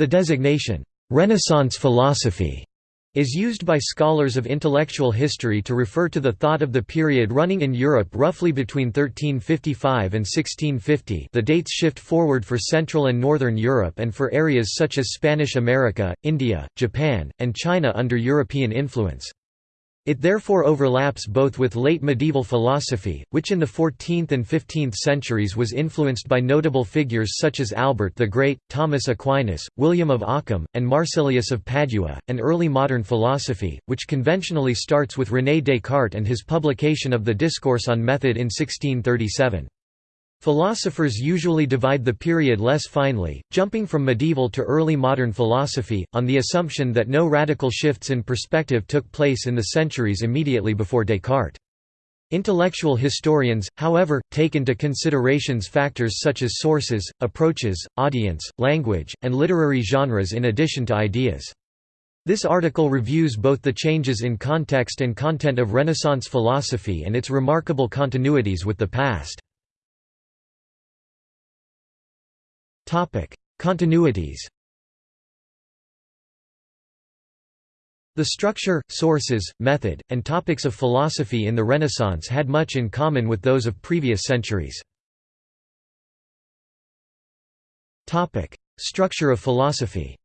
The designation, "'Renaissance philosophy' is used by scholars of intellectual history to refer to the thought of the period running in Europe roughly between 1355 and 1650 the dates shift forward for Central and Northern Europe and for areas such as Spanish America, India, Japan, and China under European influence. It therefore overlaps both with late medieval philosophy, which in the 14th and 15th centuries was influenced by notable figures such as Albert the Great, Thomas Aquinas, William of Ockham, and Marsilius of Padua, and early modern philosophy, which conventionally starts with René Descartes and his publication of the Discourse on Method in 1637. Philosophers usually divide the period less finely, jumping from medieval to early modern philosophy, on the assumption that no radical shifts in perspective took place in the centuries immediately before Descartes. Intellectual historians, however, take into considerations factors such as sources, approaches, audience, language, and literary genres in addition to ideas. This article reviews both the changes in context and content of Renaissance philosophy and its remarkable continuities with the past. Continuities The structure, sources, method, and topics of philosophy in the Renaissance had much in common with those of previous centuries. Structure of philosophy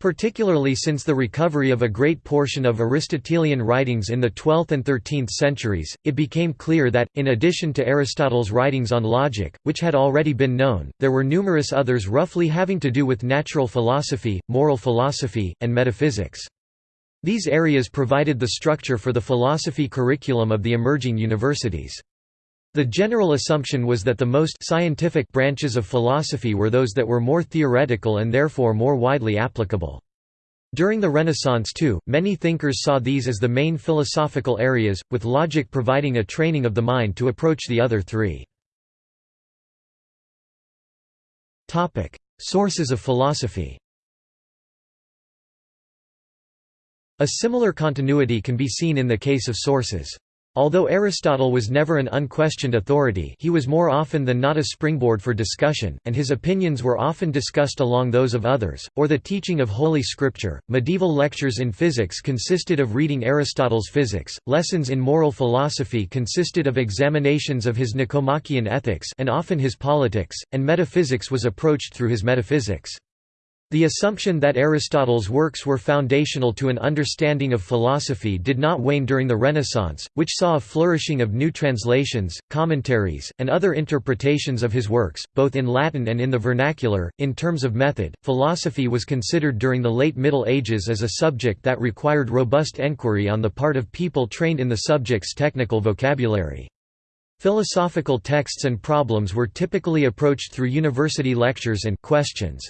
Particularly since the recovery of a great portion of Aristotelian writings in the 12th and 13th centuries, it became clear that, in addition to Aristotle's writings on logic, which had already been known, there were numerous others roughly having to do with natural philosophy, moral philosophy, and metaphysics. These areas provided the structure for the philosophy curriculum of the emerging universities. The general assumption was that the most scientific branches of philosophy were those that were more theoretical and therefore more widely applicable. During the Renaissance too, many thinkers saw these as the main philosophical areas, with logic providing a training of the mind to approach the other three. Sources of philosophy A similar continuity can be seen in the case of sources. Although Aristotle was never an unquestioned authority he was more often than not a springboard for discussion, and his opinions were often discussed along those of others, or the teaching of Holy Scripture. Medieval lectures in physics consisted of reading Aristotle's Physics, lessons in moral philosophy consisted of examinations of his Nicomachean Ethics and often his Politics, and metaphysics was approached through his Metaphysics. The assumption that Aristotle's works were foundational to an understanding of philosophy did not wane during the Renaissance, which saw a flourishing of new translations, commentaries, and other interpretations of his works, both in Latin and in the vernacular. In terms of method, philosophy was considered during the late Middle Ages as a subject that required robust enquiry on the part of people trained in the subject's technical vocabulary. Philosophical texts and problems were typically approached through university lectures and questions.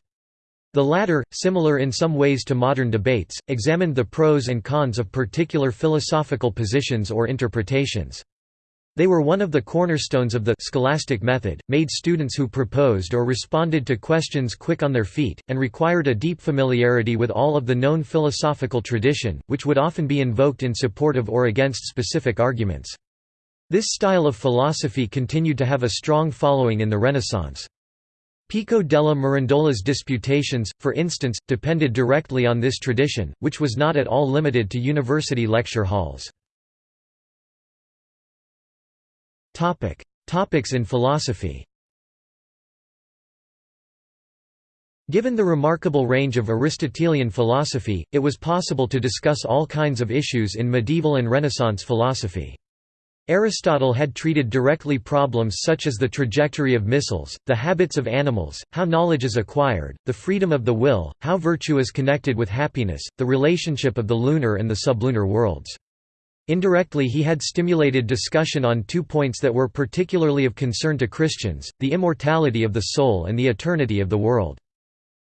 The latter, similar in some ways to modern debates, examined the pros and cons of particular philosophical positions or interpretations. They were one of the cornerstones of the scholastic method, made students who proposed or responded to questions quick on their feet, and required a deep familiarity with all of the known philosophical tradition, which would often be invoked in support of or against specific arguments. This style of philosophy continued to have a strong following in the Renaissance. Pico della Mirandola's disputations, for instance, depended directly on this tradition, which was not at all limited to university lecture halls. Topics in philosophy Given the remarkable range of Aristotelian philosophy, it was possible to discuss all kinds of issues in medieval and Renaissance philosophy. Aristotle had treated directly problems such as the trajectory of missiles, the habits of animals, how knowledge is acquired, the freedom of the will, how virtue is connected with happiness, the relationship of the lunar and the sublunar worlds. Indirectly he had stimulated discussion on two points that were particularly of concern to Christians, the immortality of the soul and the eternity of the world.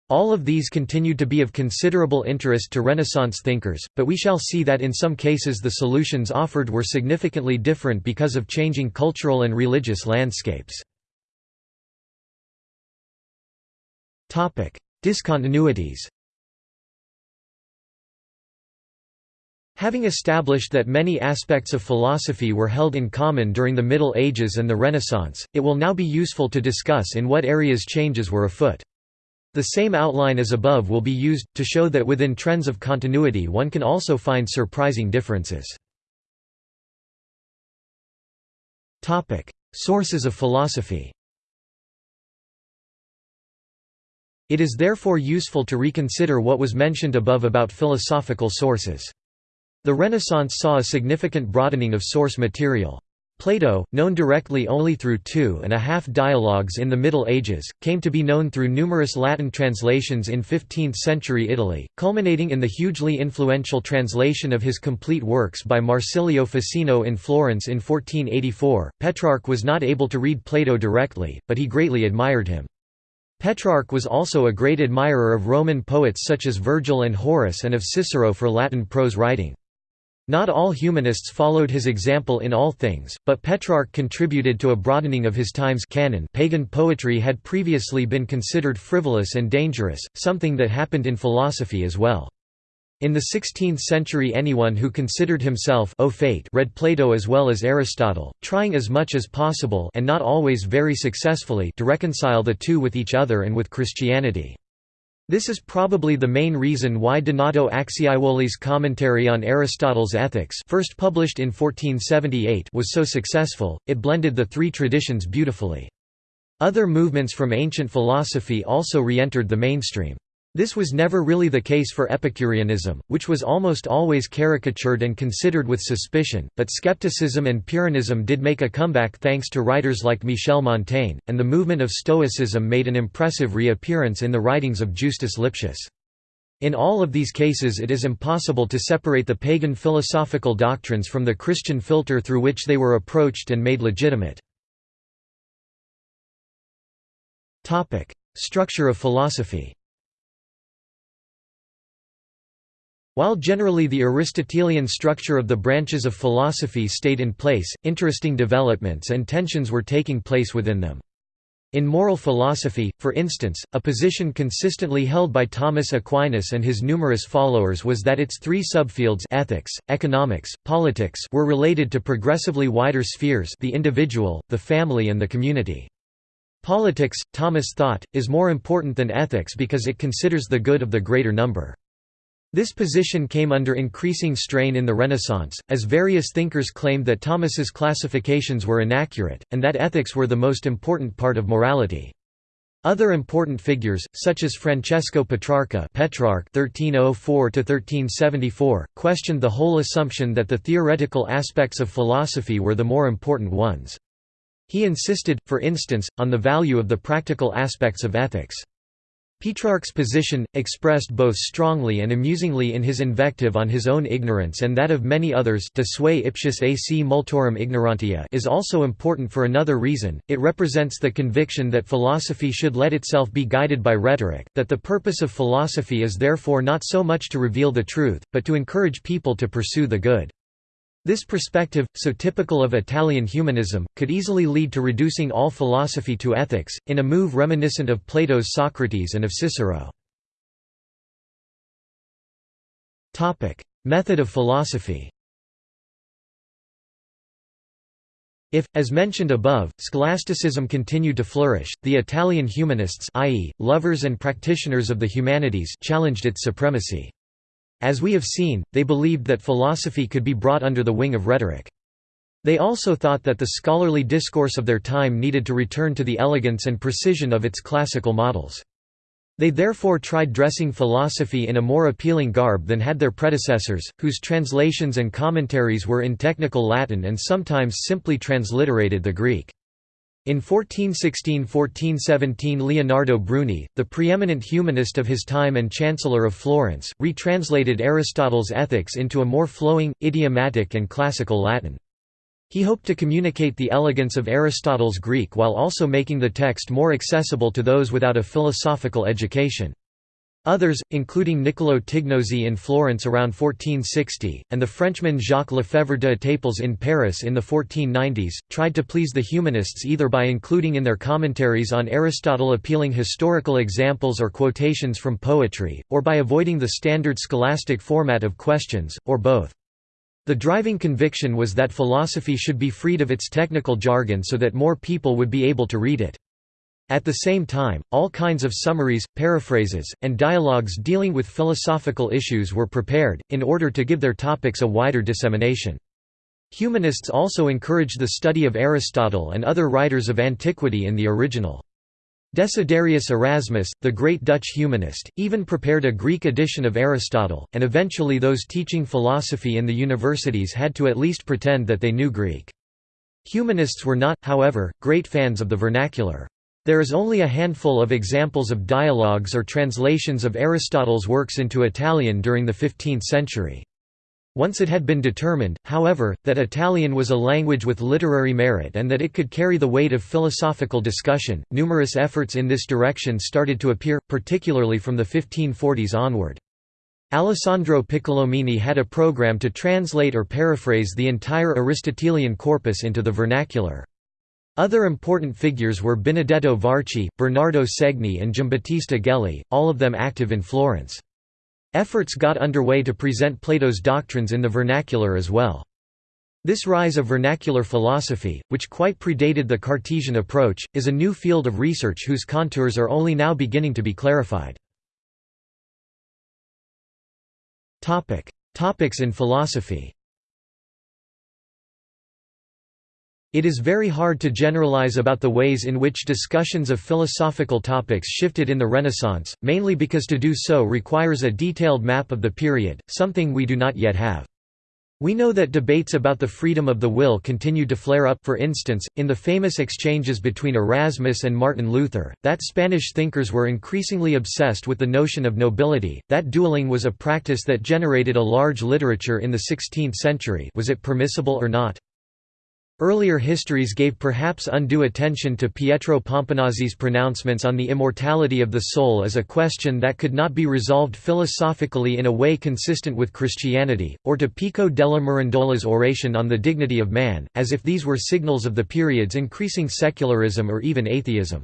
All of these continued to be of considerable interest to Renaissance thinkers, but we shall see that in some cases the solutions offered were significantly different because of changing cultural and religious landscapes. Discontinuities Having established that many aspects of philosophy were held in common during the Middle Ages and the Renaissance, it will now be useful to discuss in what areas changes were afoot. The same outline as above will be used, to show that within trends of continuity one can also find surprising differences. Sources of philosophy It is therefore useful to reconsider what was mentioned above about philosophical sources. The Renaissance saw a significant broadening of source material. Plato, known directly only through two and a half dialogues in the Middle Ages, came to be known through numerous Latin translations in 15th-century Italy, culminating in the hugely influential translation of his complete works by Marsilio Ficino in Florence in 1484. Petrarch was not able to read Plato directly, but he greatly admired him. Petrarch was also a great admirer of Roman poets such as Virgil and Horace and of Cicero for Latin prose writing. Not all humanists followed his example in all things, but Petrarch contributed to a broadening of his time's canon pagan poetry had previously been considered frivolous and dangerous, something that happened in philosophy as well. In the 16th century anyone who considered himself au fait read Plato as well as Aristotle, trying as much as possible and not always very successfully to reconcile the two with each other and with Christianity. This is probably the main reason why Donato Acciaiuoli's commentary on Aristotle's Ethics first published in 1478 was so successful, it blended the three traditions beautifully. Other movements from ancient philosophy also re-entered the mainstream. This was never really the case for Epicureanism, which was almost always caricatured and considered with suspicion, but skepticism and Pyrrhonism did make a comeback thanks to writers like Michel Montaigne, and the movement of Stoicism made an impressive reappearance in the writings of Justus Lipsius. In all of these cases it is impossible to separate the pagan philosophical doctrines from the Christian filter through which they were approached and made legitimate. Structure of philosophy While generally the Aristotelian structure of the branches of philosophy stayed in place, interesting developments and tensions were taking place within them. In moral philosophy, for instance, a position consistently held by Thomas Aquinas and his numerous followers was that its three subfields ethics, economics, politics were related to progressively wider spheres the individual, the family and the community. Politics, Thomas thought, is more important than ethics because it considers the good of the greater number. This position came under increasing strain in the Renaissance, as various thinkers claimed that Thomas's classifications were inaccurate, and that ethics were the most important part of morality. Other important figures, such as Francesco Petrarca Petrarch (1304–1374), questioned the whole assumption that the theoretical aspects of philosophy were the more important ones. He insisted, for instance, on the value of the practical aspects of ethics. Petrarch's position, expressed both strongly and amusingly in his invective on his own ignorance and that of many others de sui ipsius ac multorum ignorantia is also important for another reason, it represents the conviction that philosophy should let itself be guided by rhetoric, that the purpose of philosophy is therefore not so much to reveal the truth, but to encourage people to pursue the good. This perspective, so typical of Italian humanism, could easily lead to reducing all philosophy to ethics, in a move reminiscent of Plato's Socrates and of Cicero. Method of philosophy If, as mentioned above, scholasticism continued to flourish, the Italian humanists i.e., lovers and practitioners of the humanities challenged its supremacy. As we have seen, they believed that philosophy could be brought under the wing of rhetoric. They also thought that the scholarly discourse of their time needed to return to the elegance and precision of its classical models. They therefore tried dressing philosophy in a more appealing garb than had their predecessors, whose translations and commentaries were in technical Latin and sometimes simply transliterated the Greek. In 1416–1417 Leonardo Bruni, the preeminent humanist of his time and Chancellor of Florence, retranslated Aristotle's Ethics into a more flowing, idiomatic and classical Latin. He hoped to communicate the elegance of Aristotle's Greek while also making the text more accessible to those without a philosophical education. Others, including Niccolò Tignosi in Florence around 1460, and the Frenchman Jacques Lefebvre d'Étaples in Paris in the 1490s, tried to please the humanists either by including in their commentaries on Aristotle appealing historical examples or quotations from poetry, or by avoiding the standard scholastic format of questions, or both. The driving conviction was that philosophy should be freed of its technical jargon so that more people would be able to read it. At the same time, all kinds of summaries, paraphrases, and dialogues dealing with philosophical issues were prepared, in order to give their topics a wider dissemination. Humanists also encouraged the study of Aristotle and other writers of antiquity in the original. Desiderius Erasmus, the great Dutch humanist, even prepared a Greek edition of Aristotle, and eventually those teaching philosophy in the universities had to at least pretend that they knew Greek. Humanists were not, however, great fans of the vernacular. There is only a handful of examples of dialogues or translations of Aristotle's works into Italian during the 15th century. Once it had been determined, however, that Italian was a language with literary merit and that it could carry the weight of philosophical discussion, numerous efforts in this direction started to appear, particularly from the 1540s onward. Alessandro Piccolomini had a program to translate or paraphrase the entire Aristotelian corpus into the vernacular. Other important figures were Benedetto Varchi, Bernardo Segni and Giambattista Gelli, all of them active in Florence. Efforts got underway to present Plato's doctrines in the vernacular as well. This rise of vernacular philosophy, which quite predated the Cartesian approach, is a new field of research whose contours are only now beginning to be clarified. Topics in philosophy It is very hard to generalize about the ways in which discussions of philosophical topics shifted in the Renaissance, mainly because to do so requires a detailed map of the period, something we do not yet have. We know that debates about the freedom of the will continued to flare up for instance, in the famous exchanges between Erasmus and Martin Luther, that Spanish thinkers were increasingly obsessed with the notion of nobility, that dueling was a practice that generated a large literature in the 16th century was it permissible or not? Earlier histories gave perhaps undue attention to Pietro Pomponazzi's pronouncements on the immortality of the soul as a question that could not be resolved philosophically in a way consistent with Christianity, or to Pico della Mirandola's oration on the dignity of man, as if these were signals of the period's increasing secularism or even atheism.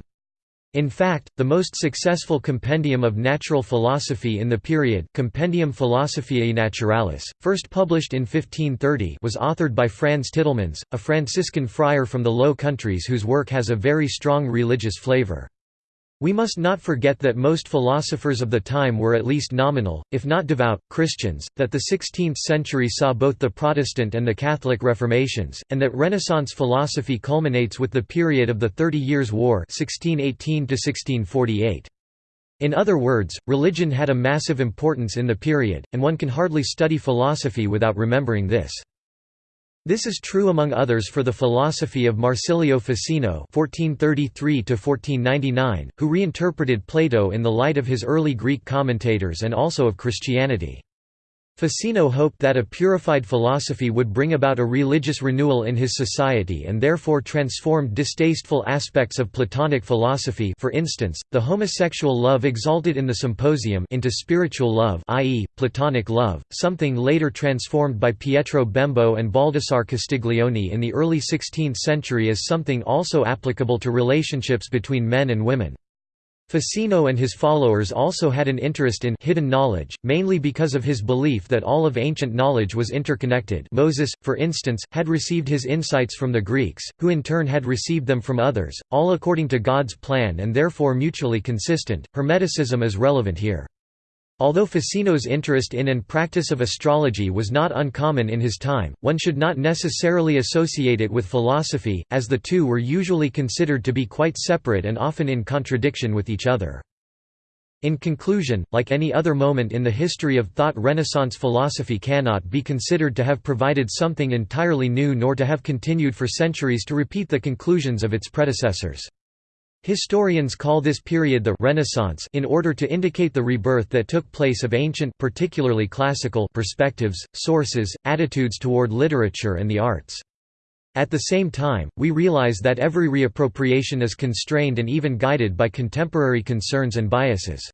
In fact, the most successful compendium of natural philosophy in the period Compendium Philosophiae Naturalis, first published in 1530 was authored by Franz Titelmans, a Franciscan friar from the Low Countries whose work has a very strong religious flavor. We must not forget that most philosophers of the time were at least nominal, if not devout, Christians, that the 16th century saw both the Protestant and the Catholic Reformations, and that Renaissance philosophy culminates with the period of the Thirty Years' War 1618 In other words, religion had a massive importance in the period, and one can hardly study philosophy without remembering this. This is true among others for the philosophy of Marsilio Ficino (1433–1499), who reinterpreted Plato in the light of his early Greek commentators and also of Christianity. Ficino hoped that a purified philosophy would bring about a religious renewal in his society and therefore transformed distasteful aspects of Platonic philosophy for instance, the homosexual love exalted in the Symposium into spiritual love i.e., Platonic love, something later transformed by Pietro Bembo and Baldassare Castiglione in the early 16th century as something also applicable to relationships between men and women. Ficino and his followers also had an interest in hidden knowledge, mainly because of his belief that all of ancient knowledge was interconnected Moses, for instance, had received his insights from the Greeks, who in turn had received them from others, all according to God's plan and therefore mutually consistent. Hermeticism is relevant here. Although Ficino's interest in and practice of astrology was not uncommon in his time, one should not necessarily associate it with philosophy, as the two were usually considered to be quite separate and often in contradiction with each other. In conclusion, like any other moment in the history of thought Renaissance philosophy cannot be considered to have provided something entirely new nor to have continued for centuries to repeat the conclusions of its predecessors. Historians call this period the Renaissance in order to indicate the rebirth that took place of ancient particularly classical perspectives, sources, attitudes toward literature and the arts. At the same time, we realize that every reappropriation is constrained and even guided by contemporary concerns and biases.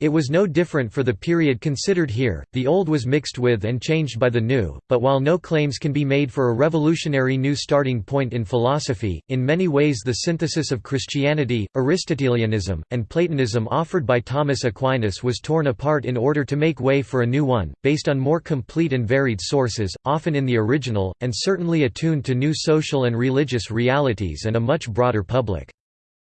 It was no different for the period considered here, the old was mixed with and changed by the new, but while no claims can be made for a revolutionary new starting point in philosophy, in many ways the synthesis of Christianity, Aristotelianism, and Platonism offered by Thomas Aquinas was torn apart in order to make way for a new one, based on more complete and varied sources, often in the original, and certainly attuned to new social and religious realities and a much broader public.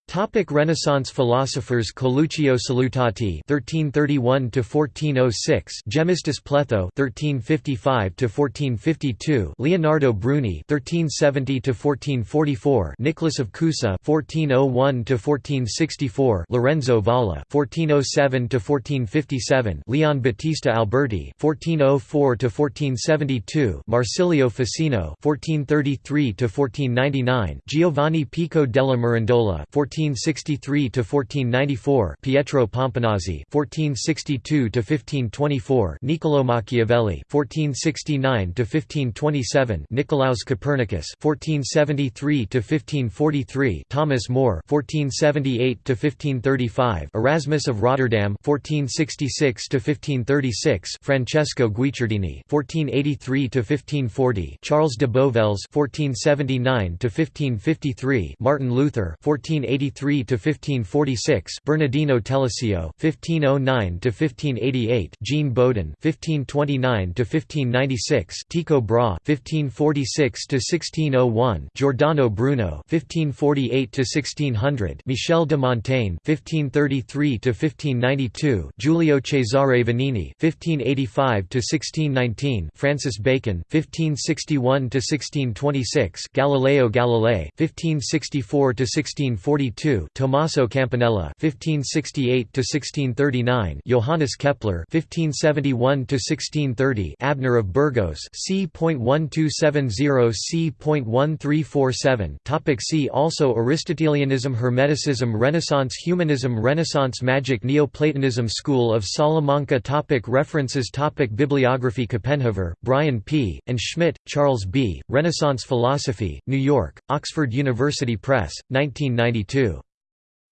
Topic Renaissance philosophers Coluccio Salutati (1331–1406), Gemistus Pletho (1355–1452), Leonardo Bruni (1370–1444), Nicholas of Cusa (1401–1464), Lorenzo Valla (1407–1457), Leon Battista Alberti (1404–1472), Marsilio Ficino (1433–1499), Giovanni Pico della Mirandola (14 1463 to 1494 Pietro Pomponazzi 1462 to 1524 Niccolò Machiavelli 1469 to 1527 Nicolaus Copernicus 1473 to 1543 Thomas More 1478 to 1535 Erasmus of Rotterdam 1466 to 1536 Francesco Guicciardini 1483 to 1540 Charles de Bovelles 1479 to 1553 Martin Luther 1480 1583 to 1546, Bernardino Telesio, 1509 to 1588, Jean Bodin, 1529 to 1596, Tycho Brahe, 1546 to 1601, Giordano Bruno, 1548 to 1600, Michel de Montaigne, 1533 to 1592, Giulio Cesare Vanini, 1585 to 1619, Francis Bacon, 1561 to 1626, Galileo Galilei, 1564 to 1642 Tommaso Campanella 1568 to 1639 Johannes Kepler 1571 to 1630 Abner of Burgos (c.1270 c.1347). Topic See also Aristotelianism, Hermeticism, Renaissance, Humanism, Renaissance magic, Neoplatonism, School of Salamanca. Topic References. Topic Bibliography. Copenhaver, Brian P. and Schmitt, Charles B. Renaissance Philosophy, New York: Oxford University Press, 1992.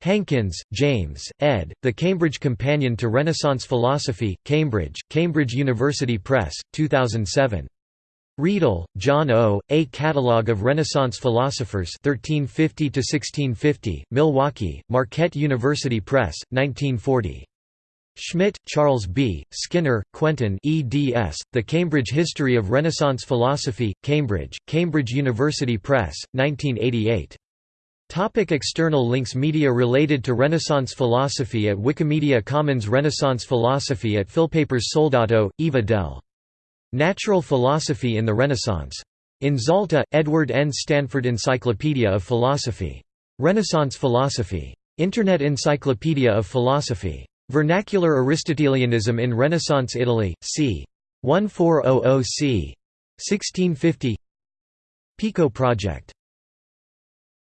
Hankins, James, ed., The Cambridge Companion to Renaissance Philosophy, Cambridge, Cambridge University Press, 2007. Riedl, John O., A Catalogue of Renaissance Philosophers 1350–1650, Milwaukee, Marquette University Press, 1940. Schmitt, Charles B., Skinner, Quentin eds., The Cambridge History of Renaissance Philosophy, Cambridge, Cambridge University Press, 1988. Topic external links Media related to Renaissance philosophy at Wikimedia Commons Renaissance philosophy at Philpapers Soldato, Eva del. Natural Philosophy in the Renaissance. In Zalta, Edward N. Stanford Encyclopedia of Philosophy. Renaissance Philosophy. Internet Encyclopedia of Philosophy. Vernacular Aristotelianism in Renaissance Italy, c. 1400 c. 1650 Pico Project